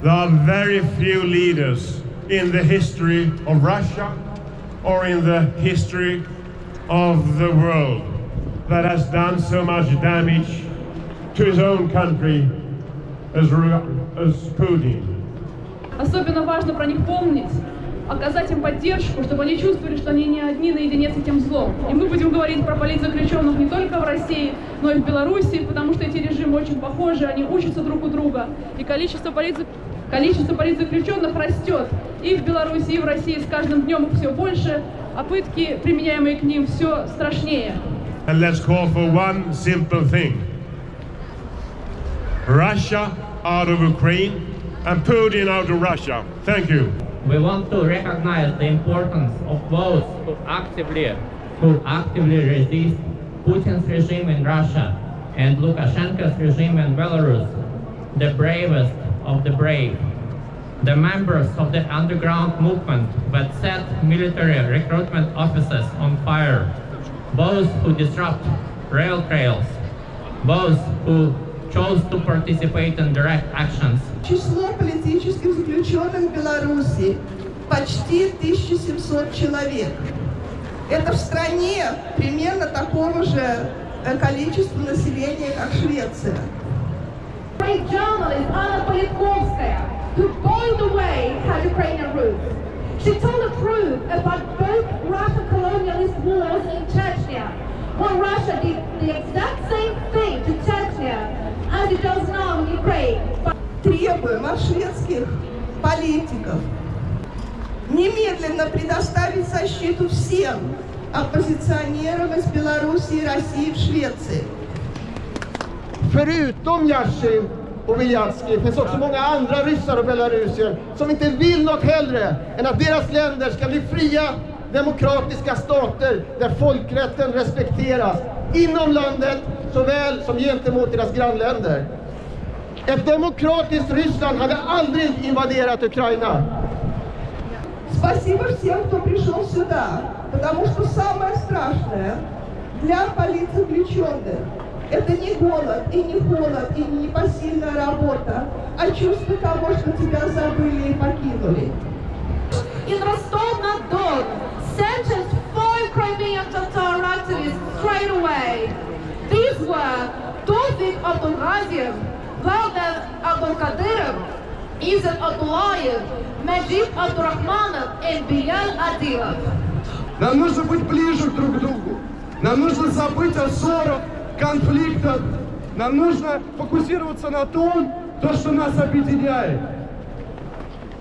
There are very few leaders in the history of Russia or in the history of the world that has done so much damage to his own country as, as Putin. Особенно важно про них помнить, оказать им поддержку, чтобы они чувствовали, что они не одни наедине с этим злом. И мы будем говорить про политзаключенных не только в России, но и в Беларуси, потому что эти режимы очень похожи, они учатся друг у друга. И количество, политзак... количество политзаключенных растет и в Беларуси, и в России с каждым днем их все больше, а пытки, применяемые к ним, все страшнее. And let's call for one simple thing. Russia out of Ukraine and Putin out of Russia. Thank you. We want to recognize the importance of those who actively, who actively resist Putin's regime in Russia and Lukashenko's regime in Belarus, the bravest of the brave, the members of the underground movement that set military recruitment offices on fire, those who disrupt rail trails, those who chose to participate in direct actions. Число политических заключенных в Беларуси почти 1700 человек. Это в стране примерно такого же количества населения, как Швеция. Journalist Anna Politkovskaya, who by the way had Ukrainian roots. She told the truth about both Russian colonialist wars in Chechnya, when Russia did the exact same thing to Chechnya Требуем от шведских политиков немедленно предоставить защиту всем оппозиционерам из Беларуси и России в Швеции. Förutom Yashin och Viljatski finns också många andra ryssar och belarusier som inte vill något hellre än att deras länder ska bli fria demokratiska stater där folkrätten respekteras inom landet såväl som gentemot deras grannländer. Ett demokratiskt Ryssland hade aldrig invaderat Ukraina. Спасибо всем, кто пришел сюда, потому что самое страшное для политзаключенных это не голод, и не холод, и не непосильная работа, а чувство того, что тебя забыли и покинули. In Rostov-na-Don, sentenced five Crimean Tatar activists straight away. These were Tofik Abdulghaziev, Valdan Abdulkadirov, Izet Abdullayev, Majid Abdurrahmanov and Bilal Adilov. Нам нужно быть ближе друг к другу. Нам нужно забыть о ссорах, конфликтах. Нам нужно фокусироваться на том, то, что нас объединяет.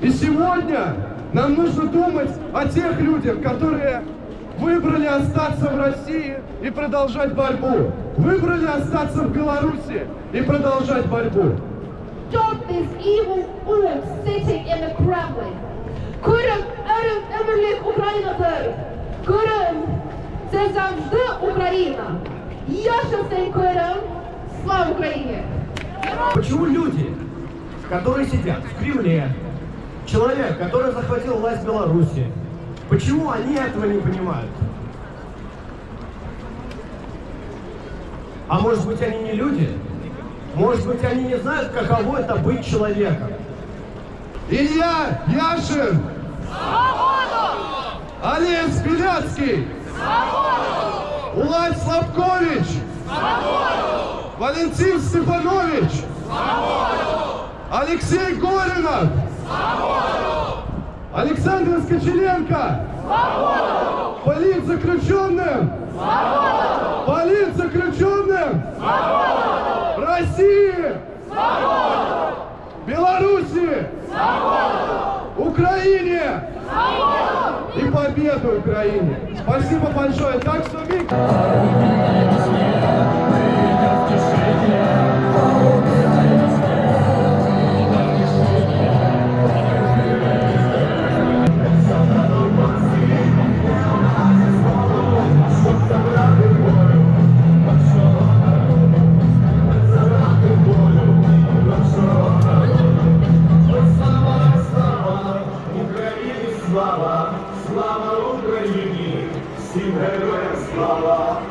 И сегодня нам нужно думать о тех людях, которые выбрали остаться в России и продолжать борьбу. Выбрали остаться в Беларуси и продолжать борьбу. Stop this evil orc sitting in the Kremlin. Kurym, Erym, Emerlik, Україна зараз. Kurym, це завжди Україна. Я щасен Kurym, слава Україні! Почему люди, которые сидят в Кремле, человек, который захватил власть в Беларуси, почему они этого не понимают? А может быть они не люди? Может быть они не знают, каково это быть человеком? Илья Яшин! Свободу! Олег Беляцкий! Свободу! Улай Слабкович! Свободу! Валентин Степанович! Свободу! Алексей Горинов! Свободу! Александр Скочеленко! Свободу! Политзаключенным! Свободу! Политзаключенным! Свободу! России! Свободу! Беларуси! Свободу! Украине! Свободу! И победу Украине! Спасибо большое! Так что, Виктор! Slava.